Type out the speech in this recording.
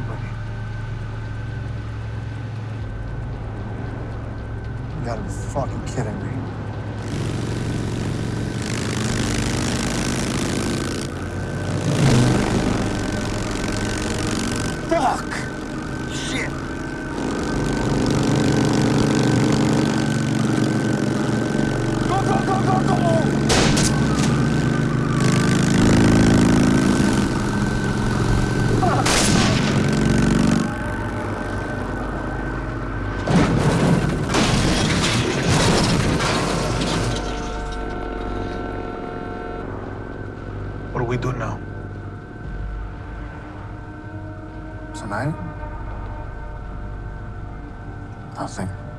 on with. You gotta be fucking kidding me. Fuck! Shit! We do now? Tonight? Nothing.